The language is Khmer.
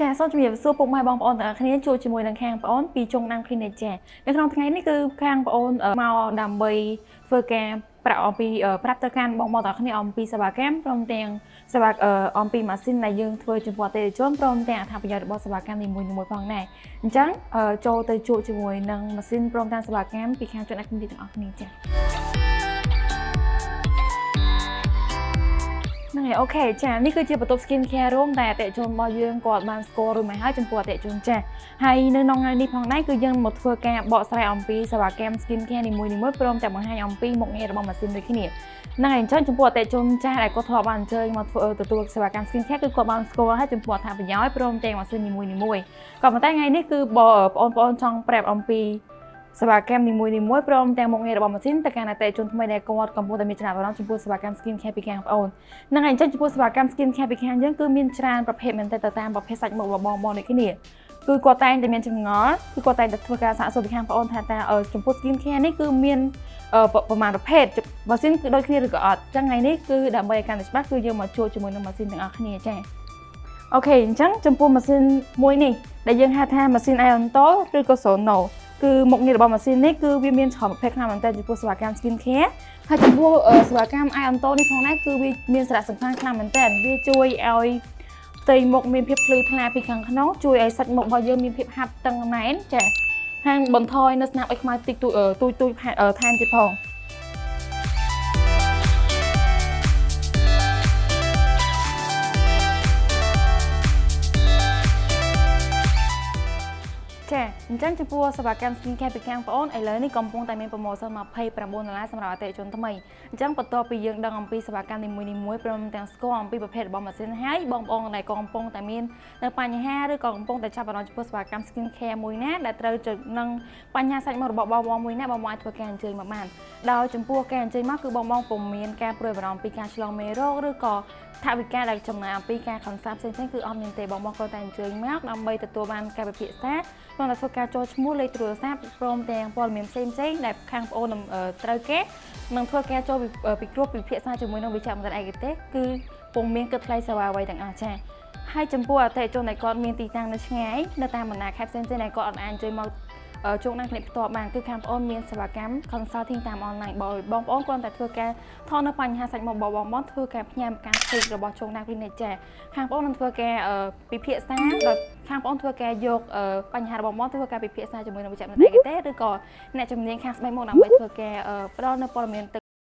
ចាសូមជំរាបសួរពុកម៉ែបងប្អូនទាំងអស់គ្នាជួបជាមួយនឹងខាងប្អូនពីជុងដាំ Clinic ចានៅក្នុងថ្ងៃនេះគឺខាងប្អូនមកដើម្បីធ្វើការប្រាប់អំពីប្រាប់ទៅកាន់បងប្អូនទាំងអស់គ្នាអំពីសេវាកម្មព្រមទាំងសេវាអំពីម៉ាស៊ីនដែលយើងធ្វើចំពោះអតិថិជនព្រមទាំងអត្ថប្រយោជន៍របស់សេវាកម្មនីមួយៗផងដែរអញ្ចឹងចូលទៅជួបជាមួយនឹងម៉ាស៊ីនព្រមទាំងសេវាកម្មពីខាងជុងដាំ Clinic ទាំងអស់គ្នាចា ហ្នឹងហើយអូខេចានេះគឺជាបន្ទប់ skin care room ដែលអតិជនរបស់យើងគាត់បានស្គាល់ឬមិនហើយចំពោះអតិជនចាស់ហើយនៅក្នុងថ្ងៃនេះផងដែរគឺយើងមកធ្វើការបកស្រាយអំពីសេវាកម្ម skin care នីមួយៗព្រមទាំងបង្ហាញអំពីមុខងាររបស់ម៉ាស៊ីនដូចគ្នាហ្នឹងហើយអញ្ចឹងចំពោះអតិជនចាស់ដែលគាត់ធ្លាប់បានអញ្ជើញមកធ្វើទទួលសេវាកម្ម skin care គឺគាត់បានស្គាល់ហើយចំពោះអត្ថប្រយោជន៍ព្រមទាំងម៉ាស៊ីននីមួយៗក៏ប៉ុន្តែថ្ងៃនេះគឺបងប្អូនចង់ប្រាប់អំពី សេវាកម្មនីមួយៗព្រមទាំងមុខងាររបស់ម៉ាស៊ីនទៅកាន់អតិថិជនថ្មីដែលគាត់កំពុងតែមានចំណាប់អារម្មណ៍ចំពោះសេវាកម្ម skin care ពីខាងបងប្អូនហ្នឹងហើយអញ្ចឹងចំពោះសេវាកម្ម skin care ពីខាងយើងគឺមានច្រើនប្រភេទមែនទែនទៅតាមប្រភេទសាច់មុខរបស់បងប្អូនដូចគ្នាគឺគាត់តែងតែមានចម្ងល់គឺគាត់តែងតែធ្វើការសាកសួរពីខាងបងប្អូនថាតើចំពោះ skin care នេះគឺមានប្រមាណប្រភេទម៉ាស៊ីនគឺដូចគ្នាឬក៏អត់អញ្ចឹងថ្ងៃនេះគឺដើម្បីឲ្យកាន់តែច្បាស់គឺយើងមកជួបជាមួយនឹងម៉ាស៊ីនទាំងអស់គ្នាចា៎អូខេអញ្ចឹងចំពោះម៉ាស៊ីនមួយនេះដែលយើងហៅថាម៉ាស៊ីន Ion Tol ឬក៏ Sono គឺមុខងាររបស់ម៉ាស៊ីននេះគឺវាមានច្រើនប្រភេទខ្លាំងមែនទែនចំពោះសេវាកម្ម skin care ហើយចំពោះសេវាកម្ម Ion Tone នេះផងដែរគឺវាមានសារៈសំខាន់ខ្លាំងមែនទែនវាជួយឲ្យផ្ទៃមុខមានភាពភ្លឺថ្លាពីខាងក្នុងជួយឲ្យសាច់មុខរបស់យើងមានភាពហាប់តឹងណែនចាហាងបន្ថយនៅស្នាមអុចខ្មៅតិចតួចតួចតួចថែមទៀតផង អញ្ចឹងចំពោះសេវាកម្ម Skin Care ពីខាងបងអូនឥឡូវនេះកំពុងតែមានប្រម៉ូសិន29ដុល្លារសម្រាប់អតិថិជនថ្មីអញ្ចឹងបន្ទាប់ពីយើងដឹងអំពីសេវាកម្មនីមួយៗព្រមទាំងស្គាល់អំពីប្រភេទរបស់ម៉ាស៊ីនហើយបងប្អូនដែលកំពុងតែមាននៅបញ្ហាឬក៏កំពុងតែចាប់អារម្មណ៍ចំពោះសេវាកម្ម Skin Care មួយណាដែលត្រូវនឹងបញ្ហាសាច់មុខរបស់បងប្អូនមួយណាបងប្អូនអាចធ្វើការអញ្ជើញមកបានដោយចំពោះការអញ្ជើញមកគឺបងប្អូនពុំមានការព្រួយបារម្ភពីការឆ្លងមេរោគឬក៏ថវិកាដែលចំណាយអំពីការខនសាផ្សេងៗគឺអត់មានទេបងប្អូនគាត់តែអញ្ជើញមកដើម្បីទទួលបានការពិភាក្សាក្នុងតែធ្វើការចូលឈ្មោះលេខទូរស័ព្ទព្រមទាំងព័ត៌មានផ្សេងផ្សេងដែលខាងបងអូនត្រូវគេនឹងធ្វើការចូលពិគ្រោះពិភាក្សាជាមួយនឹងវិជ្ជាបណ្ឌិតឯកទេសគឺពុំមានគិតថ្លៃសេវាអ្វីទាំងអស់ចា៎ហើយចំពោះអតិថិជនដែលគាត់មានទីតាំងនៅឆ្ងាយនៅតាមបណ្ដាខេត្តផ្សេងៗដែលគាត់អត់អាចអញ្ជើញមក ជួបនឹងគ្នាផ្ទាល់បានគឺខាងបងអូនមានសេវាកម្ម consulting តាមអនឡាញបងបងប្អូនគ្រាន់តែធ្វើការថតនៅបញ្ហាសាច់មុខបងបងបងធ្វើការផ្ញើការផ្សេងរបស់ជុងណាគ្លីនិកចាខាងបងអូននឹងធ្វើការពិភាក្សាដោយខាងបងអូនធ្វើការយកបញ្ហារបស់បងធ្វើការពិភាក្សាជាមួយនឹងវិជ្ជាជីវៈឯកទេសឬក៏អ្នកជំនាញខាងស្បែកមុខដើម្បីធ្វើការផ្ដល់នៅព័ត៌មានទៅ